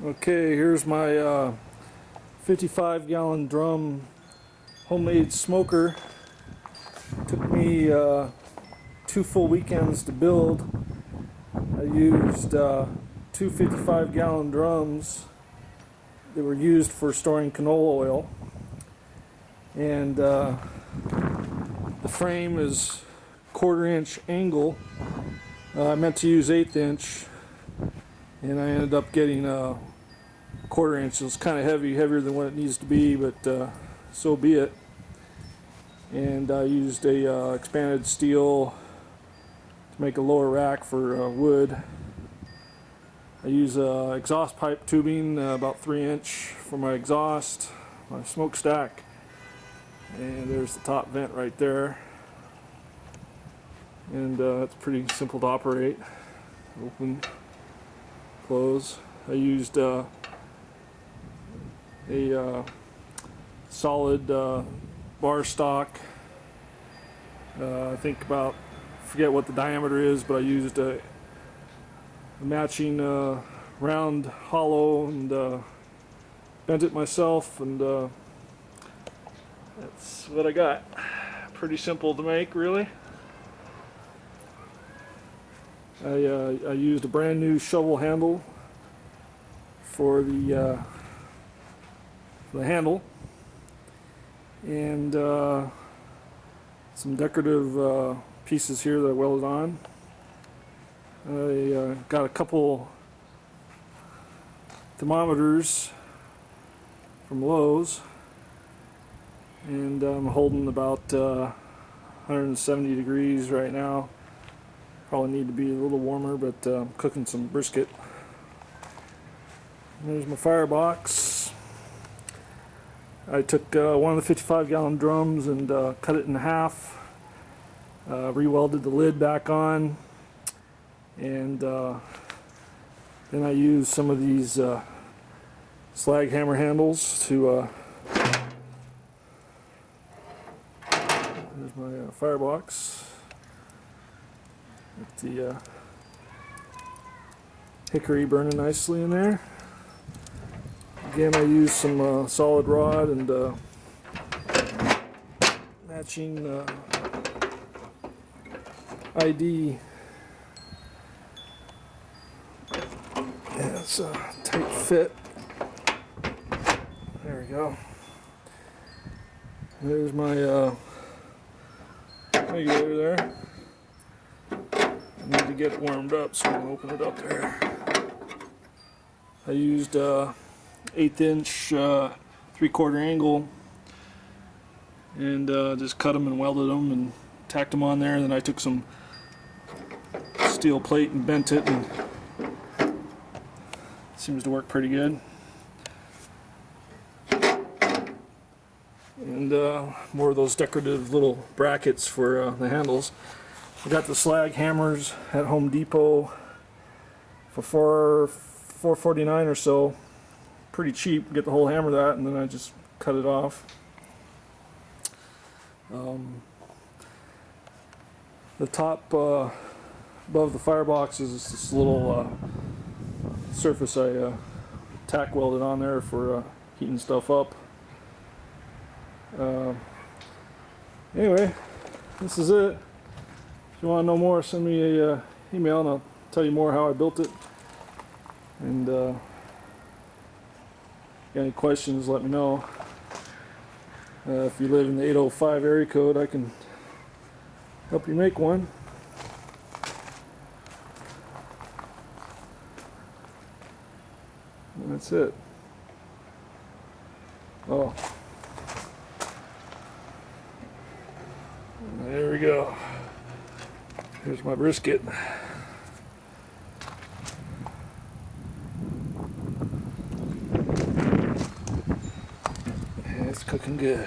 Okay, here's my uh, 55 gallon drum homemade smoker. Took me uh, two full weekends to build. I used uh, two 55 gallon drums that were used for storing canola oil. And uh, the frame is quarter inch angle. Uh, I meant to use eighth inch and I ended up getting a quarter inch. It's kind of heavy, heavier than what it needs to be, but uh, so be it. And I used a uh, expanded steel to make a lower rack for uh, wood. I use uh, exhaust pipe tubing, uh, about three inch for my exhaust, my smokestack, and there's the top vent right there. And uh, it's pretty simple to operate. Open, close. I used uh, a uh, solid uh, bar stock. Uh, I think about, forget what the diameter is, but I used a, a matching uh, round hollow and uh, bent it myself and that's what I got. Pretty simple to make really. I, uh, I used a brand new shovel handle for the, uh, the handle. And uh, some decorative uh, pieces here that I welded on. I uh, got a couple thermometers from Lowe's. And I'm holding about uh, 170 degrees right now Probably need to be a little warmer, but uh, I'm cooking some brisket. There's my firebox. I took uh, one of the 55 gallon drums and uh, cut it in half. Uh, rewelded the lid back on. And uh, then I used some of these uh, slag hammer handles to There's my firebox the uh, hickory burning nicely in there. Again, I used some uh, solid rod and uh, matching uh, ID. Yeah, it's a tight fit. There we go. There's my uh, regulator there need to get it warmed up, so I'm going to open it up there. I used uh, eighth inch uh, three quarter angle and uh, just cut them and welded them and tacked them on there. And then I took some steel plate and bent it and it seems to work pretty good. And uh, more of those decorative little brackets for uh, the handles I got the slag hammers at Home Depot for four, 449 or so. Pretty cheap. Get the whole hammer that and then I just cut it off. Um, the top uh, above the firebox is this little uh, surface I uh, tack welded on there for uh, heating stuff up. Uh, anyway, this is it. If you want to know more, send me a uh, email and I'll tell you more how I built it. And uh, any questions, let me know. Uh, if you live in the 805 area code, I can help you make one. And that's it. Oh. There we go. Here's my brisket. it's cooking good.